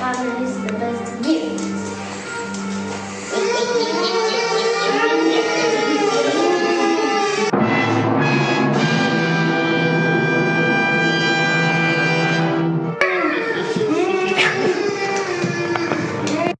family is the best